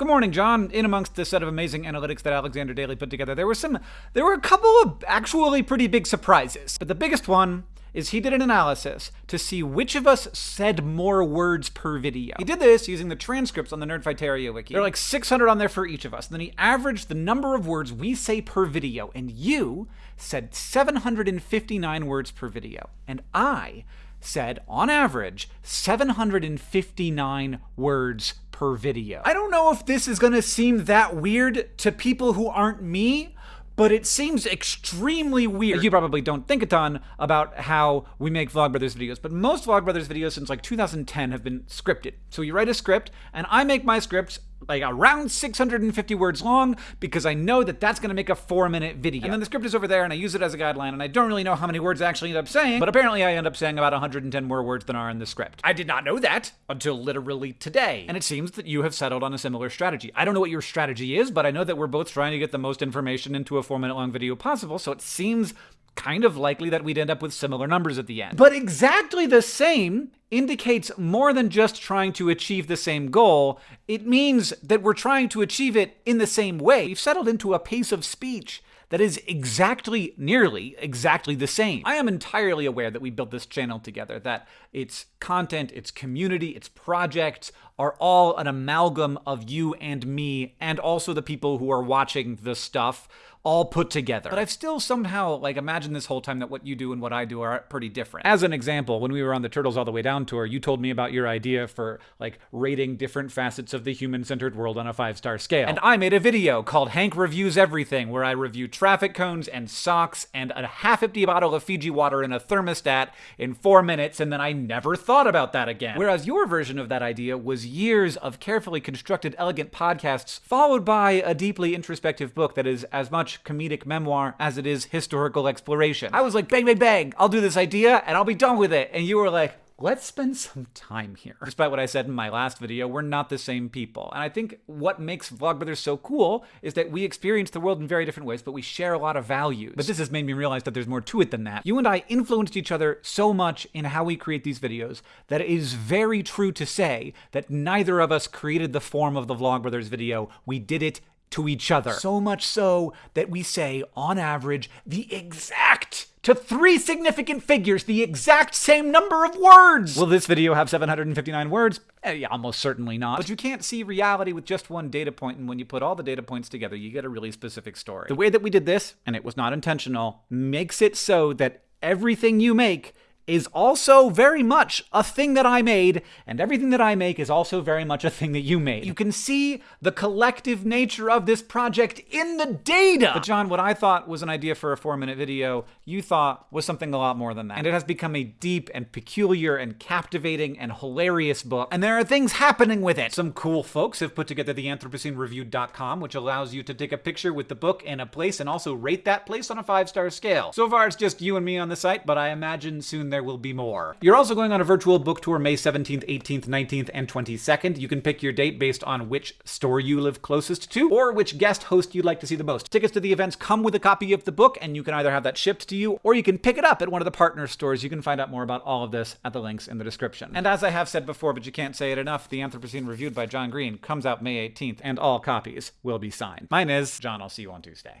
Good morning, John. In amongst the set of amazing analytics that Alexander Daly put together, there were some, there were a couple of actually pretty big surprises. But the biggest one is he did an analysis to see which of us said more words per video. He did this using the transcripts on the Nerdfighteria wiki. There are like 600 on there for each of us. And then he averaged the number of words we say per video, and you said 759 words per video. And I said, on average, 759 words per video. I don't know if this is gonna seem that weird to people who aren't me, but it seems extremely weird. You probably don't think a ton about how we make Vlogbrothers videos, but most Vlogbrothers videos since like 2010 have been scripted. So you write a script, and I make my scripts like around 650 words long because I know that that's going to make a four minute video. And then the script is over there and I use it as a guideline and I don't really know how many words I actually end up saying, but apparently I end up saying about 110 more words than are in the script. I did not know that until literally today. And it seems that you have settled on a similar strategy. I don't know what your strategy is, but I know that we're both trying to get the most information into a four minute long video possible, so it seems kind of likely that we'd end up with similar numbers at the end. But exactly the same indicates more than just trying to achieve the same goal. It means that we're trying to achieve it in the same way. We've settled into a pace of speech that is exactly, nearly, exactly the same. I am entirely aware that we built this channel together, that its content, its community, its projects are all an amalgam of you and me, and also the people who are watching the stuff all put together. But I've still somehow, like, imagined this whole time that what you do and what I do are pretty different. As an example, when we were on the Turtles All the Way Down tour, you told me about your idea for, like, rating different facets of the human-centered world on a five-star scale. And I made a video called Hank Reviews Everything, where I review traffic cones and socks and a half-empty bottle of Fiji water in a thermostat in four minutes, and then I never thought about that again. Whereas your version of that idea was years of carefully constructed, elegant podcasts, followed by a deeply introspective book that is as much comedic memoir as it is historical exploration. I was like, bang, bang, bang, I'll do this idea and I'll be done with it. And you were like, let's spend some time here. Despite what I said in my last video, we're not the same people. And I think what makes Vlogbrothers so cool is that we experience the world in very different ways, but we share a lot of values. But this has made me realize that there's more to it than that. You and I influenced each other so much in how we create these videos that it is very true to say that neither of us created the form of the Vlogbrothers video. We did it to each other. So much so that we say, on average, the exact to three significant figures, the exact same number of words. Will this video have 759 words? Eh, yeah, almost certainly not. But you can't see reality with just one data point, and when you put all the data points together, you get a really specific story. The way that we did this, and it was not intentional, makes it so that everything you make is also very much a thing that I made, and everything that I make is also very much a thing that you made. You can see the collective nature of this project in the data! But John, what I thought was an idea for a four minute video, you thought was something a lot more than that. And it has become a deep and peculiar and captivating and hilarious book, and there are things happening with it. Some cool folks have put together the AnthropoceneReview.com, which allows you to take a picture with the book in a place and also rate that place on a five star scale. So far, it's just you and me on the site, but I imagine soon there will be more. You're also going on a virtual book tour May 17th, 18th, 19th, and 22nd. You can pick your date based on which store you live closest to, or which guest host you'd like to see the most. Tickets to the events come with a copy of the book, and you can either have that shipped to you, or you can pick it up at one of the partner stores. You can find out more about all of this at the links in the description. And as I have said before, but you can't say it enough, The Anthropocene Reviewed by John Green comes out May 18th, and all copies will be signed. Mine is. John, I'll see you on Tuesday.